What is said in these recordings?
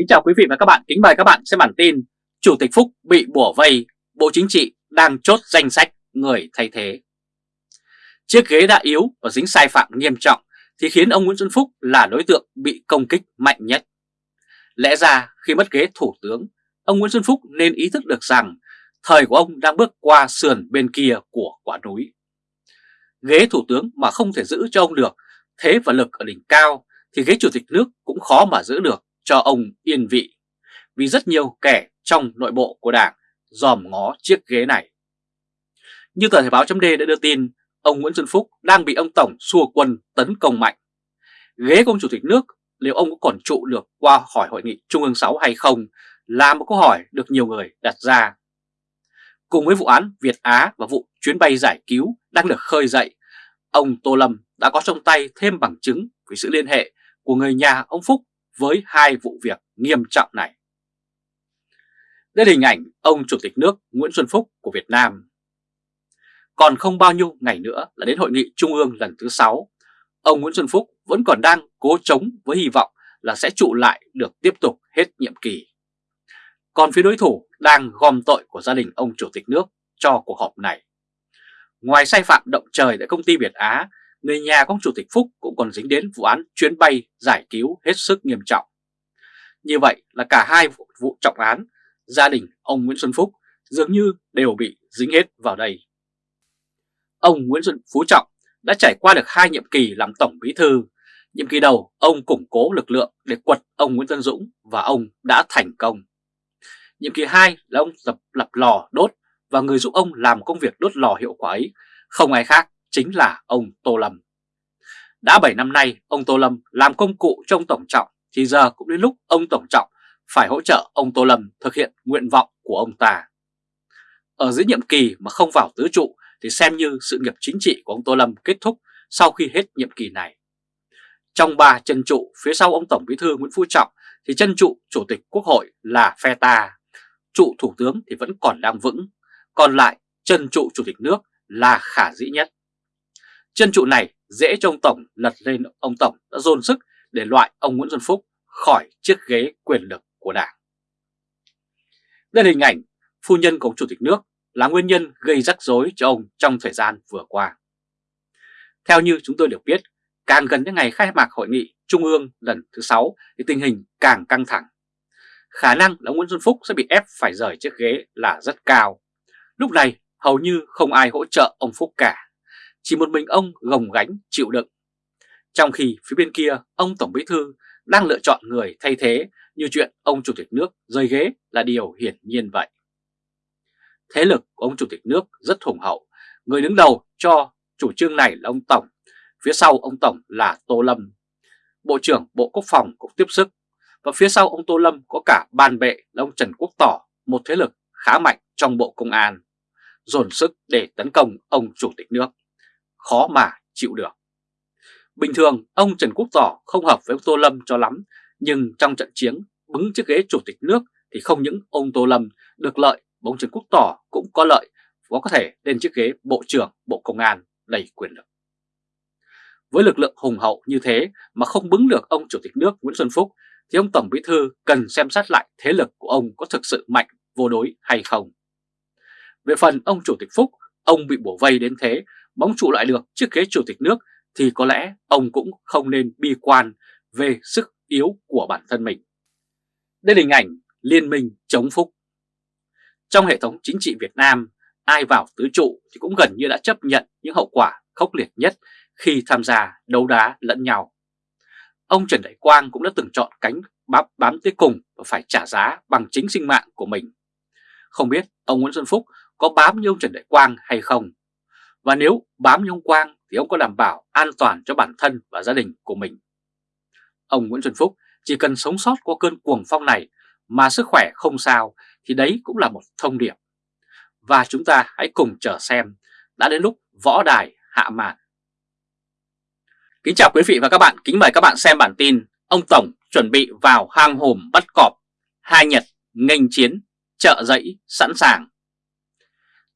Kính chào quý vị và các bạn, kính mời các bạn xem bản tin Chủ tịch Phúc bị bủa vây, Bộ Chính trị đang chốt danh sách người thay thế. Chiếc ghế đã yếu và dính sai phạm nghiêm trọng thì khiến ông Nguyễn Xuân Phúc là đối tượng bị công kích mạnh nhất. Lẽ ra khi mất ghế thủ tướng, ông Nguyễn Xuân Phúc nên ý thức được rằng thời của ông đang bước qua sườn bên kia của quả núi. Ghế thủ tướng mà không thể giữ cho ông được thế và lực ở đỉnh cao thì ghế chủ tịch nước cũng khó mà giữ được cho ông yên vị, vì rất nhiều kẻ trong nội bộ của đảng dòm ngó chiếc ghế này. Như tờ Thể báo chấm đã đưa tin, ông Nguyễn Xuân Phúc đang bị ông Tổng xua quân tấn công mạnh. Ghế công chủ tịch nước liệu ông có còn trụ được qua khỏi hội nghị Trung ương 6 hay không là một câu hỏi được nhiều người đặt ra. Cùng với vụ án Việt Á và vụ chuyến bay giải cứu đang được khơi dậy, ông Tô Lâm đã có trong tay thêm bằng chứng về sự liên hệ của người nhà ông Phúc với hai vụ việc nghiêm trọng này. Đây là hình ảnh ông Chủ tịch nước Nguyễn Xuân Phúc của Việt Nam. Còn không bao nhiêu ngày nữa là đến hội nghị Trung ương lần thứ 6, ông Nguyễn Xuân Phúc vẫn còn đang cố chống với hy vọng là sẽ trụ lại được tiếp tục hết nhiệm kỳ. Còn phía đối thủ đang gom tội của gia đình ông Chủ tịch nước cho cuộc họp này. Ngoài sai phạm động trời tại công ty Việt Á người nhà của ông Chủ tịch Phúc cũng còn dính đến vụ án chuyến bay giải cứu hết sức nghiêm trọng. Như vậy là cả hai vụ, vụ trọng án, gia đình ông Nguyễn Xuân Phúc dường như đều bị dính hết vào đây. Ông Nguyễn Xuân Phú Trọng đã trải qua được hai nhiệm kỳ làm Tổng Bí Thư. Nhiệm kỳ đầu, ông củng cố lực lượng để quật ông Nguyễn Tân Dũng và ông đã thành công. Nhiệm kỳ 2 là ông tập lập lò đốt và người giúp ông làm công việc đốt lò hiệu quả ấy không ai khác chính là ông Tô Lâm. Đã 7 năm nay, ông Tô Lâm làm công cụ cho ông Tổng Trọng, thì giờ cũng đến lúc ông Tổng Trọng phải hỗ trợ ông Tô Lâm thực hiện nguyện vọng của ông ta. Ở dưới nhiệm kỳ mà không vào tứ trụ thì xem như sự nghiệp chính trị của ông Tô Lâm kết thúc sau khi hết nhiệm kỳ này. Trong ba chân trụ phía sau ông Tổng Bí thư Nguyễn Phú Trọng thì chân trụ Chủ tịch Quốc hội là phe ta, trụ Thủ tướng thì vẫn còn đang vững, còn lại chân trụ Chủ tịch nước là khả dĩ nhất. Chân trụ này dễ cho ông Tổng lật lên ông Tổng đã dồn sức để loại ông Nguyễn Xuân Phúc khỏi chiếc ghế quyền lực của Đảng. Đây là hình ảnh phu nhân của ông Chủ tịch nước là nguyên nhân gây rắc rối cho ông trong thời gian vừa qua. Theo như chúng tôi được biết, càng gần những ngày khai mạc hội nghị Trung ương lần thứ 6 thì tình hình càng căng thẳng. Khả năng là Nguyễn Xuân Phúc sẽ bị ép phải rời chiếc ghế là rất cao. Lúc này hầu như không ai hỗ trợ ông Phúc cả chỉ một mình ông gồng gánh chịu đựng. Trong khi phía bên kia, ông Tổng Bí Thư đang lựa chọn người thay thế như chuyện ông Chủ tịch nước rơi ghế là điều hiển nhiên vậy. Thế lực của ông Chủ tịch nước rất hùng hậu, người đứng đầu cho chủ trương này là ông Tổng, phía sau ông Tổng là Tô Lâm. Bộ trưởng Bộ Quốc phòng cũng tiếp sức, và phía sau ông Tô Lâm có cả ban bệ là ông Trần Quốc Tỏ, một thế lực khá mạnh trong Bộ Công an, dồn sức để tấn công ông Chủ tịch nước khó mà chịu được. Bình thường ông Trần Quốc Tỏ không hợp với ông Tô Lâm cho lắm, nhưng trong trận chiến bứng chiếc ghế chủ tịch nước thì không những ông Tô Lâm được lợi, ông Trần Quốc Tỏ cũng có lợi và có thể lên chiếc ghế Bộ trưởng Bộ Công an đầy quyền lực. Với lực lượng hùng hậu như thế mà không bứng được ông Chủ tịch nước Nguyễn Xuân Phúc thì ông Tổng Bí Thư cần xem xét lại thế lực của ông có thực sự mạnh vô đối hay không. Về phần ông Chủ tịch Phúc, ông bị bổ vây đến thế bóng trụ lại được chiếc ghế chủ tịch nước thì có lẽ ông cũng không nên bi quan về sức yếu của bản thân mình. Đây là hình ảnh liên minh chống Phúc. Trong hệ thống chính trị Việt Nam, ai vào tứ trụ thì cũng gần như đã chấp nhận những hậu quả khốc liệt nhất khi tham gia đấu đá lẫn nhau. Ông Trần Đại Quang cũng đã từng chọn cánh bám, bám tới cùng và phải trả giá bằng chính sinh mạng của mình. Không biết ông Nguyễn Xuân Phúc có bám như ông Trần Đại Quang hay không? Và nếu bám nhung quang thì ông có đảm bảo an toàn cho bản thân và gia đình của mình. Ông Nguyễn Xuân Phúc chỉ cần sống sót qua cơn cuồng phong này mà sức khỏe không sao thì đấy cũng là một thông điệp. Và chúng ta hãy cùng chờ xem đã đến lúc võ đài hạ màn. Kính chào quý vị và các bạn, kính mời các bạn xem bản tin Ông Tổng chuẩn bị vào hang hùm bắt cọp, hai Nhật nghênh chiến, trợ dẫy sẵn sàng.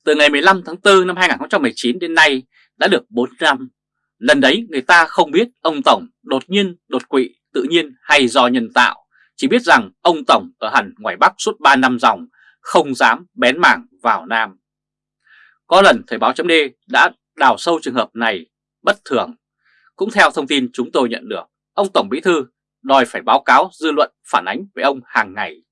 Từ ngày 15 tháng 4 năm 2019 đến nay đã được 4 năm. Lần đấy người ta không biết ông Tổng đột nhiên đột quỵ tự nhiên hay do nhân tạo chỉ biết rằng ông Tổng ở hẳn ngoài Bắc suốt 3 năm dòng, không dám bén mảng vào Nam. Có lần Thời báo chấm đã đào sâu trường hợp này bất thường. Cũng theo thông tin chúng tôi nhận được, ông Tổng Bí Thư đòi phải báo cáo dư luận phản ánh với ông hàng ngày.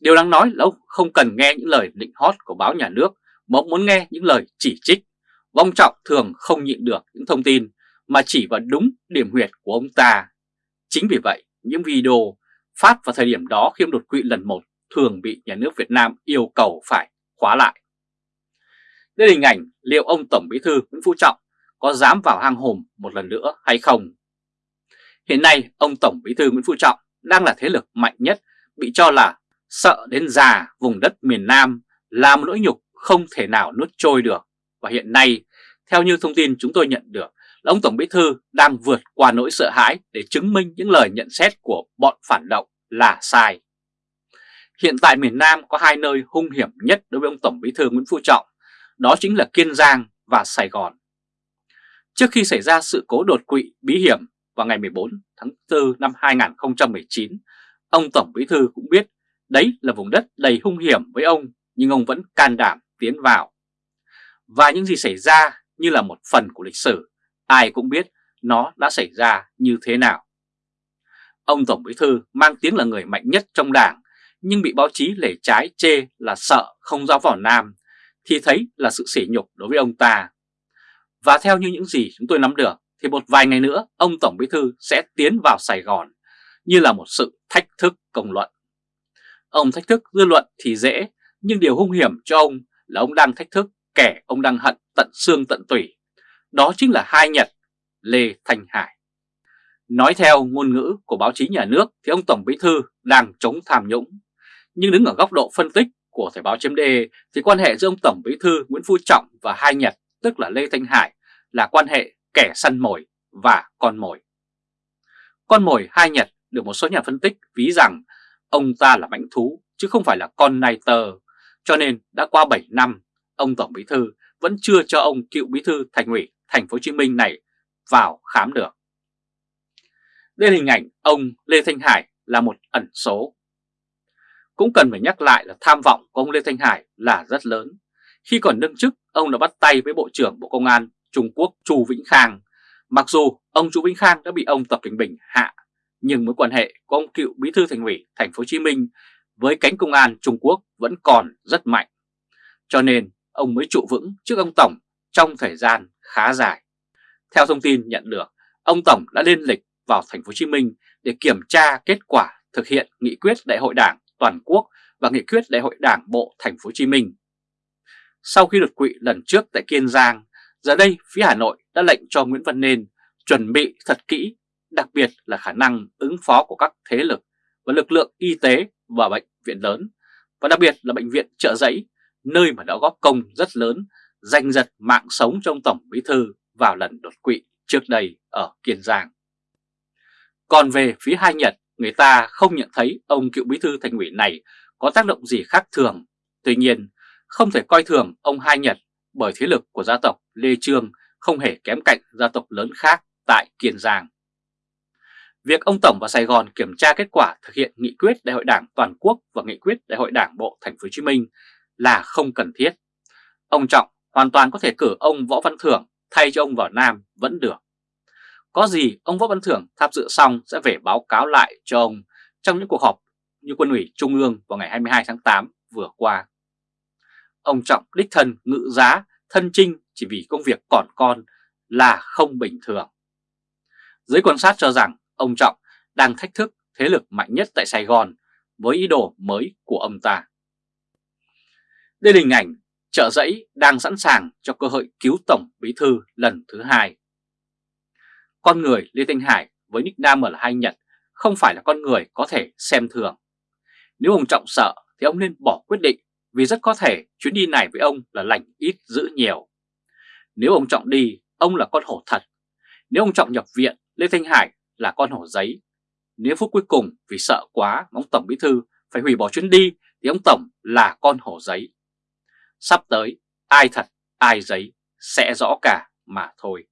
Điều đáng nói là ông không cần nghe những lời định hót của báo nhà nước Mộng muốn nghe những lời chỉ trích. Vong Trọng thường không nhịn được những thông tin mà chỉ vào đúng điểm huyệt của ông ta. Chính vì vậy, những video phát vào thời điểm đó khi ông đột quỵ lần một thường bị nhà nước Việt Nam yêu cầu phải khóa lại. Đây là hình ảnh liệu ông Tổng Bí Thư Nguyễn Phú Trọng có dám vào hang hùm một lần nữa hay không? Hiện nay ông Tổng Bí Thư Nguyễn Phú Trọng đang là thế lực mạnh nhất bị cho là sợ đến già vùng đất miền Nam là một nỗi nhục không thể nào nuốt trôi được. Và hiện nay, theo như thông tin chúng tôi nhận được, là ông Tổng Bí Thư đang vượt qua nỗi sợ hãi để chứng minh những lời nhận xét của bọn phản động là sai. Hiện tại miền Nam có hai nơi hung hiểm nhất đối với ông Tổng Bí Thư Nguyễn Phú Trọng, đó chính là Kiên Giang và Sài Gòn. Trước khi xảy ra sự cố đột quỵ bí hiểm vào ngày 14 tháng 4 năm 2019, ông Tổng Bí Thư cũng biết đấy là vùng đất đầy hung hiểm với ông nhưng ông vẫn can đảm tiến vào. Và những gì xảy ra như là một phần của lịch sử, ai cũng biết nó đã xảy ra như thế nào. Ông Tổng Bí Thư mang tiếng là người mạnh nhất trong đảng nhưng bị báo chí lể trái chê là sợ không dám vào Nam thì thấy là sự sỉ nhục đối với ông ta. Và theo như những gì chúng tôi nắm được thì một vài ngày nữa ông Tổng Bí Thư sẽ tiến vào Sài Gòn như là một sự thách thức công luận. Ông thách thức dư luận thì dễ nhưng điều hung hiểm cho ông là ông đang thách thức kẻ ông đang hận tận xương tận tủy. Đó chính là hai Nhật, Lê Thanh Hải. Nói theo ngôn ngữ của báo chí nhà nước thì ông Tổng Bí Thư đang chống tham nhũng. Nhưng đứng ở góc độ phân tích của Thời báo chấm thì quan hệ giữa ông Tổng Bí Thư Nguyễn Phú Trọng và hai Nhật tức là Lê Thanh Hải là quan hệ kẻ săn mồi và con mồi. Con mồi hai Nhật được một số nhà phân tích ví rằng ông ta là mãnh thú chứ không phải là con nai tờ, cho nên đã qua 7 năm, ông Tổng Bí Thư vẫn chưa cho ông cựu Bí Thư Thành ủy Thành phố Hồ Chí Minh này vào khám được. Đây là hình ảnh ông Lê Thanh Hải là một ẩn số. Cũng cần phải nhắc lại là tham vọng của ông Lê Thanh Hải là rất lớn. Khi còn đương chức, ông đã bắt tay với Bộ trưởng Bộ Công an Trung Quốc Chu Vĩnh Khang. Mặc dù ông Chu Vĩnh Khang đã bị ông Tập Cảnh Bình hạ, nhưng mối quan hệ của ông cựu Bí thư Thành ủy Thành phố Hồ Chí Minh với cánh công an Trung Quốc vẫn còn rất mạnh. Cho nên ông mới trụ vững trước ông Tổng trong thời gian khá dài. Theo thông tin nhận được, ông Tổng đã lên lịch vào Thành phố Hồ Chí Minh để kiểm tra kết quả thực hiện nghị quyết Đại hội Đảng toàn quốc và nghị quyết Đại hội Đảng bộ Thành phố Hồ Chí Minh. Sau khi đột quỵ lần trước tại Kiên Giang, giờ đây phía Hà Nội đã lệnh cho Nguyễn Văn Nên chuẩn bị thật kỹ, đặc biệt là khả năng ứng phó của các thế lực và lực lượng y tế và bệnh viện lớn, và đặc biệt là bệnh viện trợ giấy, nơi mà đã góp công rất lớn, giành giật mạng sống trong Tổng Bí Thư vào lần đột quỵ trước đây ở Kiên Giang. Còn về phía hai Nhật, người ta không nhận thấy ông cựu bí thư thành ủy này có tác động gì khác thường. Tuy nhiên, không thể coi thường ông Hai Nhật bởi thế lực của gia tộc Lê Trương không hề kém cạnh gia tộc lớn khác tại Kiên Giang. Việc ông Tổng vào Sài Gòn kiểm tra kết quả thực hiện nghị quyết Đại hội Đảng toàn quốc và nghị quyết Đại hội Đảng bộ Thành phố Hồ Chí Minh là không cần thiết. Ông Trọng hoàn toàn có thể cử ông Võ Văn Thưởng thay cho ông vào Nam vẫn được. Có gì ông Võ Văn Thưởng tham dự xong sẽ về báo cáo lại cho ông trong những cuộc họp như quân ủy Trung ương vào ngày 22 tháng 8 vừa qua. Ông Trọng đích thân ngự giá, thân trinh chỉ vì công việc còn con là không bình thường. Giới quan sát cho rằng ông Trọng đang thách thức thế lực mạnh nhất tại Sài Gòn với ý đồ mới của ông ta. Đây là hình ảnh trợ giấy đang sẵn sàng cho cơ hội cứu Tổng Bí Thư lần thứ hai. Con người Lê Thanh Hải với nickname là Hai Nhật không phải là con người có thể xem thường. Nếu ông Trọng sợ thì ông nên bỏ quyết định vì rất có thể chuyến đi này với ông là lành ít giữ nhiều. Nếu ông Trọng đi, ông là con hổ thật. Nếu ông Trọng nhập viện, Lê Thanh Hải là con hổ giấy. Nếu phút cuối cùng vì sợ quá ông Tổng Bí Thư phải hủy bỏ chuyến đi thì ông Tổng là con hổ giấy. Sắp tới, ai thật, ai giấy sẽ rõ cả mà thôi.